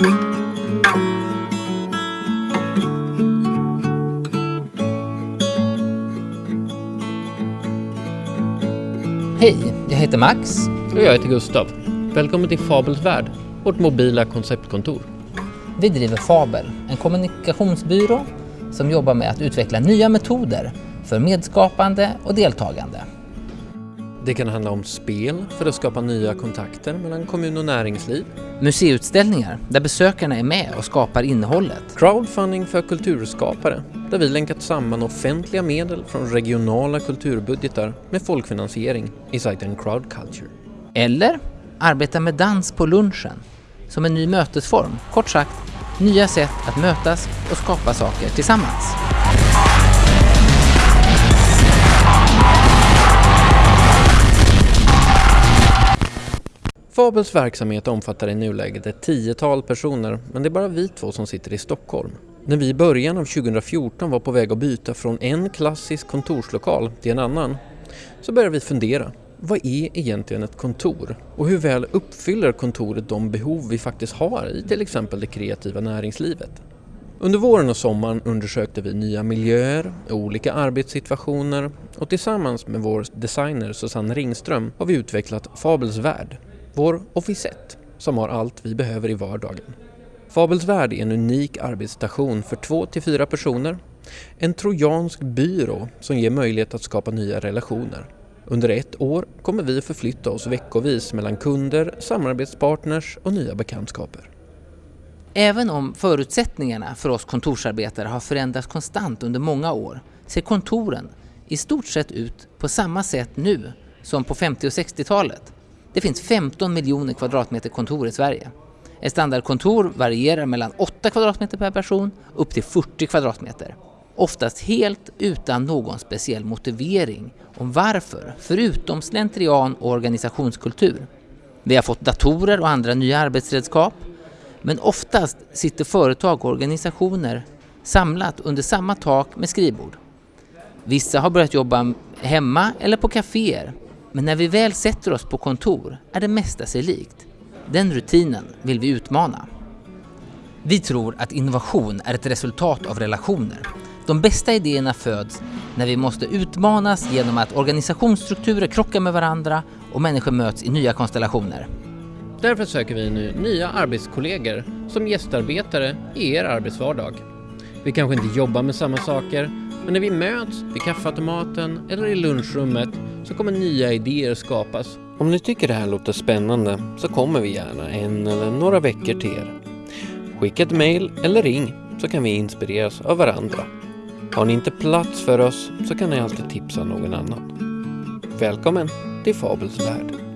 Hej, jag heter Max. Och jag heter Gustav. Välkommen till Fabels värld, vårt mobila konceptkontor. Vi driver Fabel, en kommunikationsbyrå som jobbar med att utveckla nya metoder för medskapande och deltagande. Det kan handla om spel för att skapa nya kontakter mellan kommun och näringsliv. Museiutställningar där besökarna är med och skapar innehållet. Crowdfunding för kulturskapare, där vi länkat samman offentliga medel från regionala kulturbudgetar med folkfinansiering i sajten Crowdculture. Eller arbeta med dans på lunchen som en ny mötesform. Kort sagt, nya sätt att mötas och skapa saker tillsammans. Fabels verksamhet omfattar i nuläget ett tiotal personer, men det är bara vi två som sitter i Stockholm. När vi i början av 2014 var på väg att byta från en klassisk kontorslokal till en annan, så började vi fundera. Vad är egentligen ett kontor? Och hur väl uppfyller kontoret de behov vi faktiskt har i till exempel det kreativa näringslivet? Under våren och sommaren undersökte vi nya miljöer, olika arbetssituationer och tillsammans med vår designer Susanne Ringström har vi utvecklat Fabels värld, vår officett som har allt vi behöver i vardagen. Fabels värld är en unik arbetsstation för två till fyra personer. En trojansk byrå som ger möjlighet att skapa nya relationer. Under ett år kommer vi förflytta oss veckovis mellan kunder, samarbetspartners och nya bekantskaper. Även om förutsättningarna för oss kontorsarbetare har förändrats konstant under många år ser kontoren i stort sett ut på samma sätt nu som på 50 och 60-talet. Det finns 15 miljoner kvadratmeter kontor i Sverige. Ett standardkontor varierar mellan 8 kvadratmeter per person upp till 40 kvadratmeter. Oftast helt utan någon speciell motivering om varför, förutom slentrian och organisationskultur. Vi har fått datorer och andra nya arbetsredskap, men oftast sitter företag och organisationer samlat under samma tak med skrivbord. Vissa har börjat jobba hemma eller på kaféer, men när vi väl sätter oss på kontor är det mesta sig likt. Den rutinen vill vi utmana. Vi tror att innovation är ett resultat av relationer. De bästa idéerna föds när vi måste utmanas genom att organisationsstrukturer krockar med varandra och människor möts i nya konstellationer. Därför söker vi nu nya arbetskollegor som gästarbetare i er arbetsvardag. Vi kanske inte jobbar med samma saker, men när vi möts vid kaffeautomaten eller i lunchrummet så kommer nya idéer skapas. Om ni tycker det här låter spännande så kommer vi gärna en eller några veckor till er. Skicka ett mail eller ring så kan vi inspireras av varandra. Har ni inte plats för oss så kan ni alltid tipsa någon annan. Välkommen till Fabels värld.